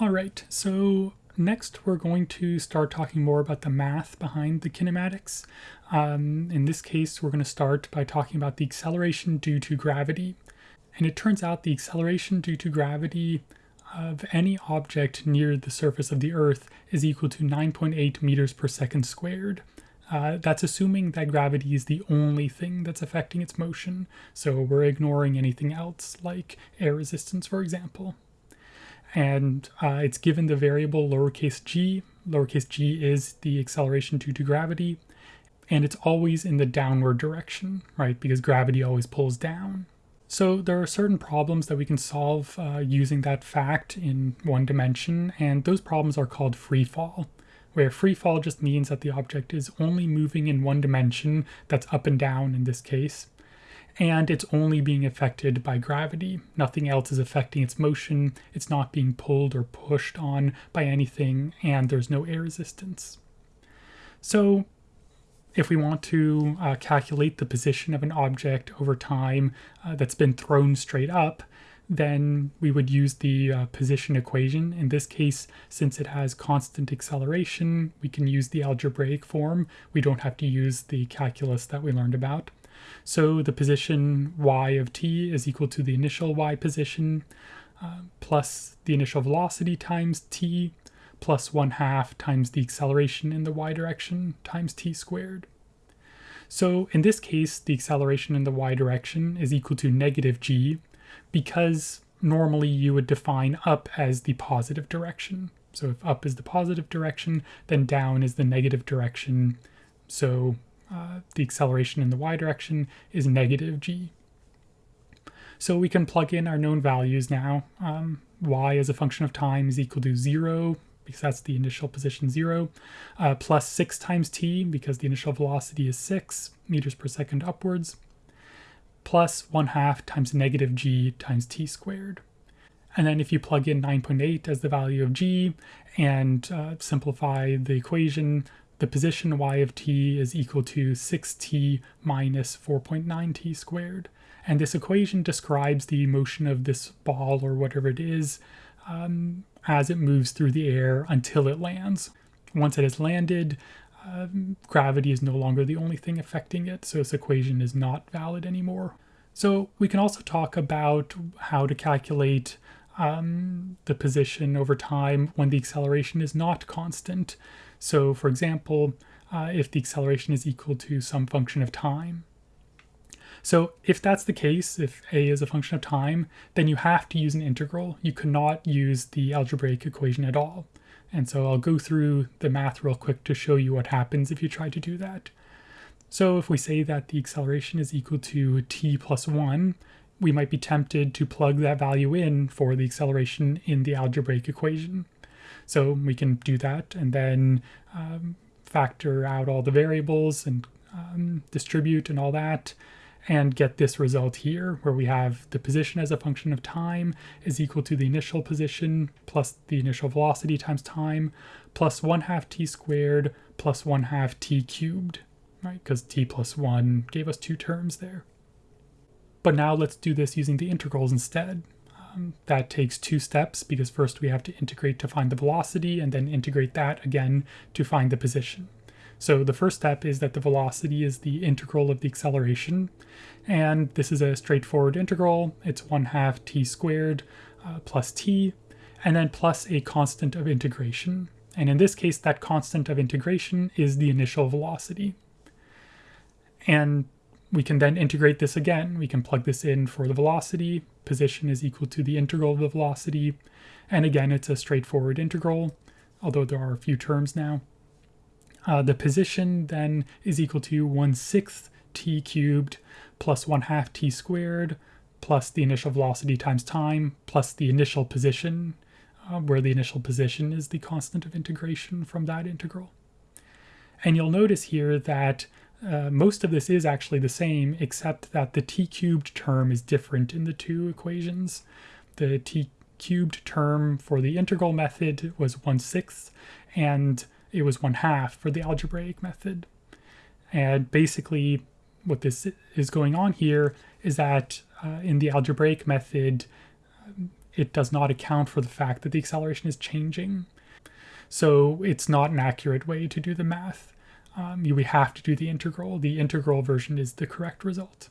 All right, so next we're going to start talking more about the math behind the kinematics. Um, in this case, we're going to start by talking about the acceleration due to gravity. And it turns out the acceleration due to gravity of any object near the surface of the Earth is equal to 9.8 meters per second squared. Uh, that's assuming that gravity is the only thing that's affecting its motion, so we're ignoring anything else, like air resistance, for example. And uh, it's given the variable lowercase g. Lowercase g is the acceleration due to gravity, and it's always in the downward direction, right? Because gravity always pulls down. So there are certain problems that we can solve uh, using that fact in one dimension, and those problems are called free fall where free fall just means that the object is only moving in one dimension, that's up and down in this case, and it's only being affected by gravity. Nothing else is affecting its motion, it's not being pulled or pushed on by anything, and there's no air resistance. So if we want to uh, calculate the position of an object over time uh, that's been thrown straight up, then we would use the uh, position equation. In this case, since it has constant acceleration, we can use the algebraic form. We don't have to use the calculus that we learned about. So the position y of t is equal to the initial y position uh, plus the initial velocity times t plus 1 half times the acceleration in the y direction times t squared. So in this case, the acceleration in the y direction is equal to negative g, because normally you would define up as the positive direction. So if up is the positive direction, then down is the negative direction. So uh, the acceleration in the y direction is negative g. So we can plug in our known values now. Um, y as a function of time is equal to 0, because that's the initial position 0, uh, plus 6 times t, because the initial velocity is 6 meters per second upwards, plus 1 half times negative g times t squared. And then if you plug in 9.8 as the value of g and uh, simplify the equation, the position y of t is equal to 6t minus 4.9t squared. And this equation describes the motion of this ball or whatever it is um, as it moves through the air until it lands. Once it has landed, um, gravity is no longer the only thing affecting it, so this equation is not valid anymore. So we can also talk about how to calculate um, the position over time when the acceleration is not constant. So for example, uh, if the acceleration is equal to some function of time. So if that's the case, if a is a function of time, then you have to use an integral. You cannot use the algebraic equation at all. And so I'll go through the math real quick to show you what happens if you try to do that. So if we say that the acceleration is equal to t plus 1, we might be tempted to plug that value in for the acceleration in the algebraic equation. So we can do that and then um, factor out all the variables and um, distribute and all that and get this result here where we have the position as a function of time is equal to the initial position plus the initial velocity times time plus 1 half t squared plus 1 half t cubed, right? Because t plus 1 gave us two terms there. But now let's do this using the integrals instead. Um, that takes two steps because first we have to integrate to find the velocity and then integrate that again to find the position. So the first step is that the velocity is the integral of the acceleration. And this is a straightforward integral. It's 1 half t squared uh, plus t, and then plus a constant of integration. And in this case, that constant of integration is the initial velocity. And we can then integrate this again. We can plug this in for the velocity. Position is equal to the integral of the velocity. And again, it's a straightforward integral, although there are a few terms now. Uh, the position then is equal to 1 sixth t cubed plus 1 half t squared plus the initial velocity times time plus the initial position, uh, where the initial position is the constant of integration from that integral. And you'll notice here that uh, most of this is actually the same, except that the t cubed term is different in the two equations. The t cubed term for the integral method was 1 sixth, and it was one half for the algebraic method. And basically what this is going on here is that uh, in the algebraic method, it does not account for the fact that the acceleration is changing. So it's not an accurate way to do the math. Um, you have to do the integral. The integral version is the correct result.